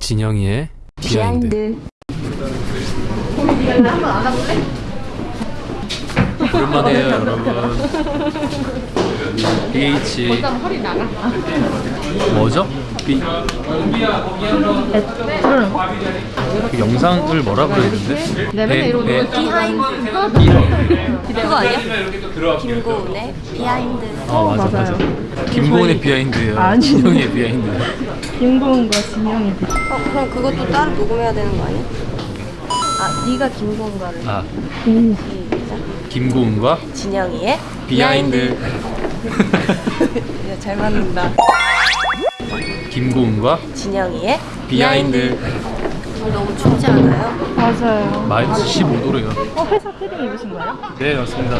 진영이의 behind. 오랜만이에요 여러분 BH 뭐죠? B 그 영상을 뭐라? 네, 이러고 behind 그거 아니야? 김고은의 behind. 어 맞아 맞아 김고은의 behind예요. 아니. 진영이의 behind. 김고은과 진영이 어 그럼 그것도 따로 녹음해야 되는 거 아니야? 아 네가 김고은과를 아. 김고은과? 진영이의 behind. 야, 잘 맞는다. 김고은과? 진영이의 비하인드. 오늘 너무 춥지 않아요? 맞아요 마이너스 15도래요 어 회사 패딩 입으신 거예요? 네 맞습니다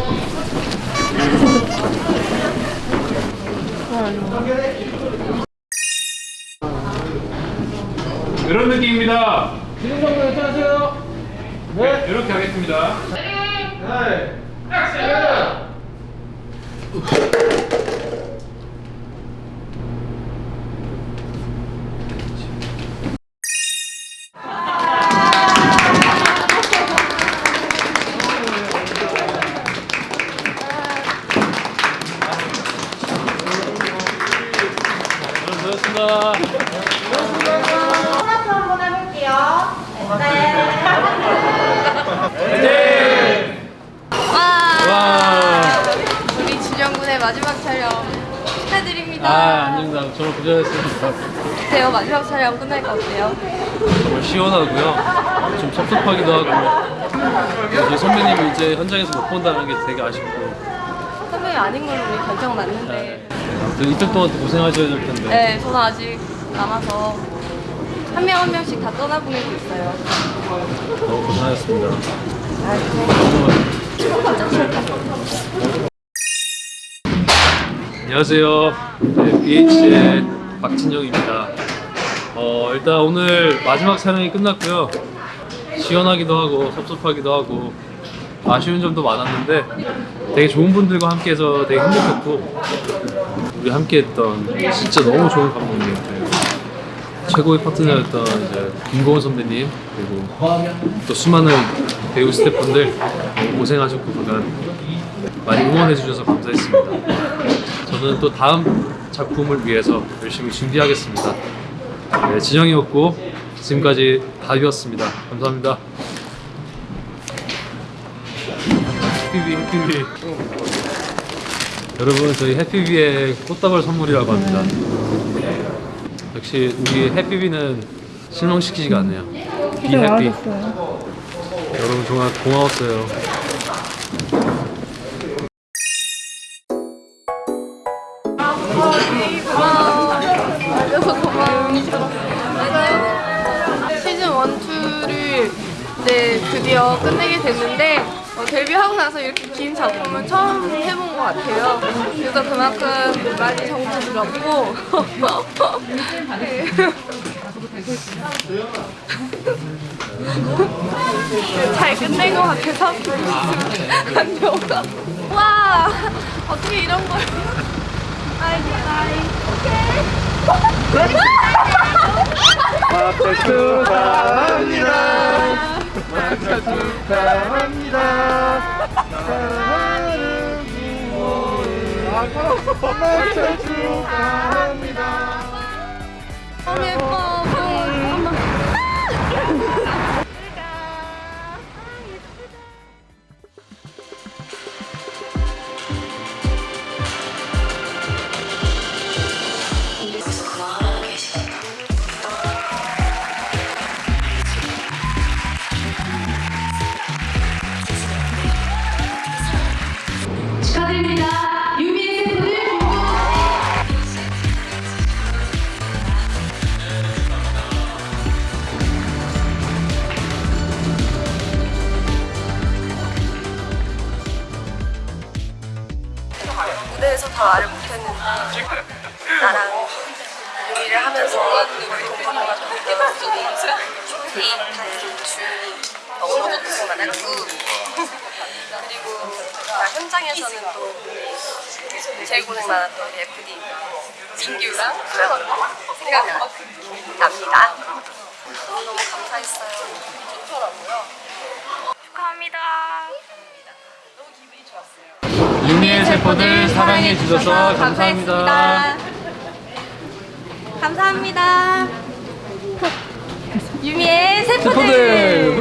이런 느낌입니다. 지금 정도 괜찮으세요? 네. 이렇게 하겠습니다. 네. 액션! 고하셨습니다 토마토 한번 해볼게요. 와 우리 진영군의 마지막 촬영 축하드립니다 아, 아닙니다. 정말 고생하셨습니다. 어때요? 마지막 촬영 끝나니까 어때요? 정말 시원하고요. 좀 섭섭하기도 하고. 저희 선배님이 이제 현장에서 못 본다는 게 되게 아쉽고. 선배님 아닌 걸로 우리 결정 났는데 아무튼 이틀 동안 또 고생하셔야 될 텐데. 네, 저는 아직 남아서 한명한 명씩 다 떠나보내고 있어요. 너무 고생하셨습니다. 안녕하세요. 네, BH의 박진영입니다. 어, 일단 오늘 마지막 촬영이 끝났고요. 시원하기도 하고 섭섭하기도 하고 아쉬운 점도 많았는데 되게 좋은 분들과 함께해서 되게 행복했고 우리 함께했던 진짜 너무 좋은 감독님들 최고의 파트너였던 이제 김고은 선배님 그리고 또 수많은 배우 스태프분들 고생하셨고 그간 많이 응원해 주셔서 감사했습니다. 저는 또 다음 작품을 위해서 열심히 준비하겠습니다. 네, 진영이었고 지금까지 다이었습니다. 감사합니다. 해피비 해피비 여러분 저희 해피비의 꽃다발 선물이라고 합니다. 역시 우리 해피비는 실망시키지가 않네요. 비 해피. 여러분 정말 고마웠어요. 고마워. 시즌 1, 2를 이제 드디어 끝내게 됐는데 어, 데뷔하고 나서 이렇게 긴 작품은 처음 해본 것 같아요. 그래서 그만큼 많이 정도 들었고 네. 잘 끝낸 것 같아서 안 좋아. 와 어떻게 이런 걸 아이고 나이 너무 군대에서 다 말을 못했는데 나랑 요리를 하면서 우리 동반자가 너무도 그 많았고 그리고 나 현장에서는 또 제일 고생 많았던 FD 민규랑 생각납니다. 너무너무 감사했어요. 좋더라고요. 축하합니다. 세포들 사랑해 주셔서 감사합니다. 감사합니다. 유미의 세포들. 세포들. 우!